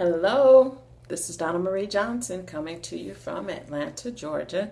Hello, this is Donna Marie Johnson coming to you from Atlanta, Georgia.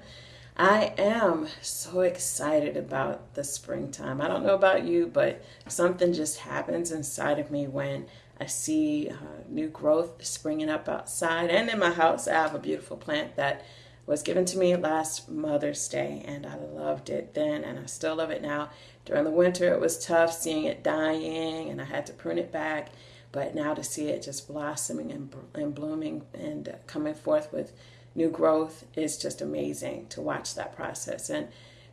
I am so excited about the springtime. I don't know about you, but something just happens inside of me when I see uh, new growth springing up outside and in my house. I have a beautiful plant that was given to me last Mother's Day, and I loved it then, and I still love it now. During the winter, it was tough seeing it dying, and I had to prune it back but now to see it just blossoming and, and blooming and coming forth with new growth is just amazing to watch that process. And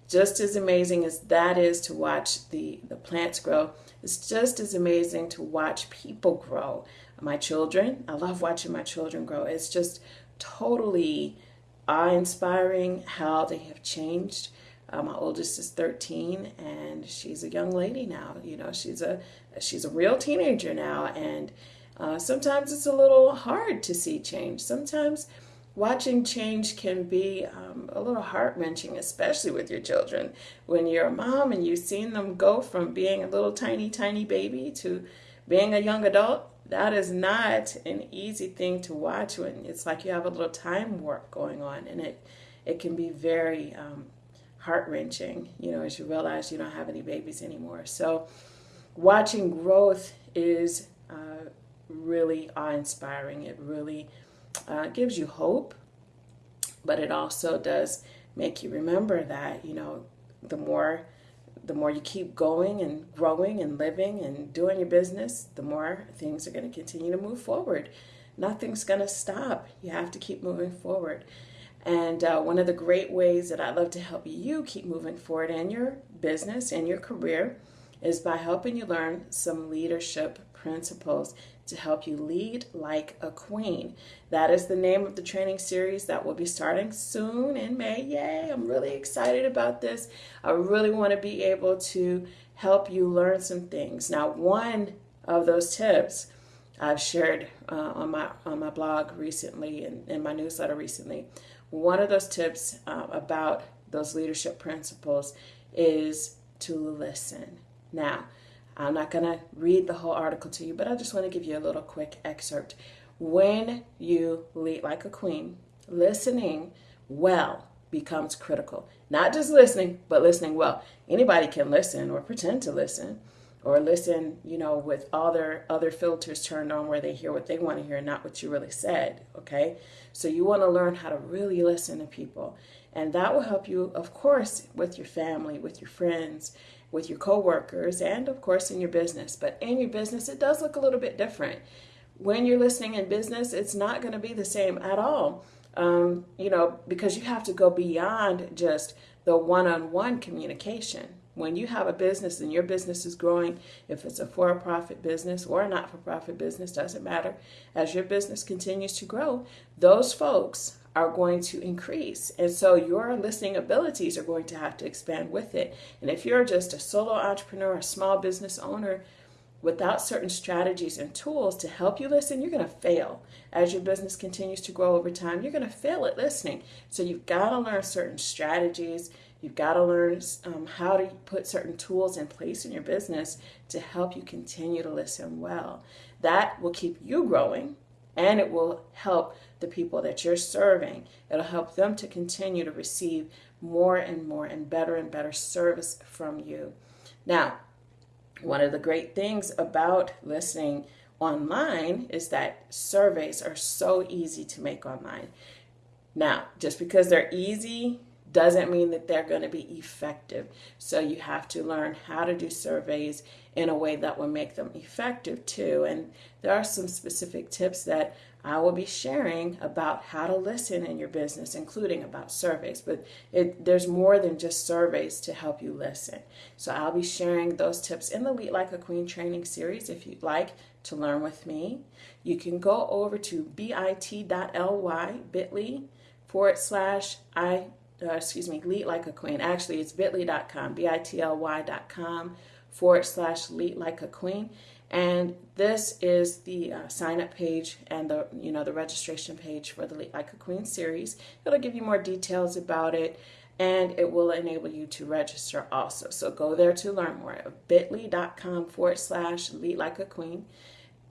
just as amazing as that is to watch the, the plants grow, it's just as amazing to watch people grow. My children, I love watching my children grow. It's just totally awe inspiring how they have changed uh, my oldest is 13 and she's a young lady now. You know, she's a she's a real teenager now and uh, sometimes it's a little hard to see change. Sometimes watching change can be um, a little heart wrenching, especially with your children. When you're a mom and you've seen them go from being a little tiny, tiny baby to being a young adult, that is not an easy thing to watch when it's like you have a little time warp going on and it it can be very um, heart wrenching, you know, as you realize you don't have any babies anymore. So, watching growth is uh, really awe inspiring. It really uh, gives you hope, but it also does make you remember that, you know, the more the more you keep going and growing and living and doing your business, the more things are going to continue to move forward. Nothing's going to stop. You have to keep moving forward. And uh, one of the great ways that I'd love to help you keep moving forward in your business and your career is by helping you learn some leadership principles to help you lead like a queen. That is the name of the training series that will be starting soon in May. Yay, I'm really excited about this. I really want to be able to help you learn some things. Now, one of those tips I've shared uh, on my on my blog recently and in my newsletter recently one of those tips uh, about those leadership principles is to listen. Now, I'm not going to read the whole article to you, but I just want to give you a little quick excerpt. When you lead like a queen, listening well becomes critical. Not just listening, but listening well. Anybody can listen or pretend to listen or listen, you know, with other other filters turned on where they hear what they want to hear, not what you really said. Okay. So you want to learn how to really listen to people. And that will help you, of course, with your family, with your friends, with your coworkers, and of course in your business. But in your business, it does look a little bit different. When you're listening in business, it's not going to be the same at all. Um, you know, because you have to go beyond just the one on one communication when you have a business and your business is growing, if it's a for profit business or a not for profit business, doesn't matter. As your business continues to grow, those folks are going to increase. And so your listening abilities are going to have to expand with it. And if you're just a solo entrepreneur, a small business owner, without certain strategies and tools to help you listen, you're going to fail. As your business continues to grow over time, you're going to fail at listening. So you've got to learn certain strategies You've got to learn um, how to put certain tools in place in your business to help you continue to listen well. That will keep you growing and it will help the people that you're serving. It'll help them to continue to receive more and more and better and better service from you. Now, one of the great things about listening online is that surveys are so easy to make online. Now, just because they're easy doesn't mean that they're going to be effective. So you have to learn how to do surveys in a way that will make them effective too. And there are some specific tips that I will be sharing about how to listen in your business, including about surveys. But it, there's more than just surveys to help you listen. So I'll be sharing those tips in the Lead Like a Queen training series if you'd like to learn with me. You can go over to bit.ly, bit.ly forward slash I uh, excuse me, lead like a queen. Actually, it's bit.ly.com, B-I-T-L-Y.com forward slash lead like a queen. And this is the uh, sign up page and the, you know, the registration page for the Lead Like a Queen series. It'll give you more details about it and it will enable you to register also. So go there to learn more bit.ly.com forward slash lead like a queen.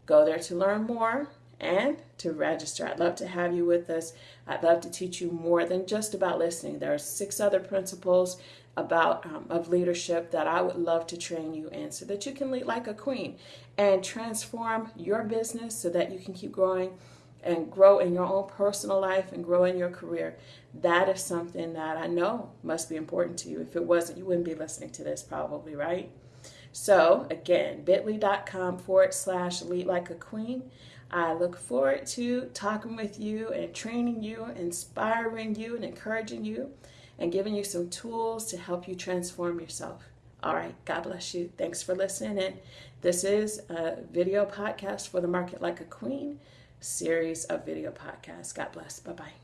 Go there to learn more and to register. I'd love to have you with us. I'd love to teach you more than just about listening. There are six other principles about um, of leadership that I would love to train you in so that you can lead like a queen and transform your business so that you can keep growing and grow in your own personal life and grow in your career. That is something that I know must be important to you. If it wasn't, you wouldn't be listening to this probably, right? So again, bit.ly.com forward slash lead like a queen. I look forward to talking with you and training you, inspiring you, and encouraging you, and giving you some tools to help you transform yourself. All right, God bless you. Thanks for listening. And this is a video podcast for the Market Like a Queen series of video podcasts. God bless. Bye bye.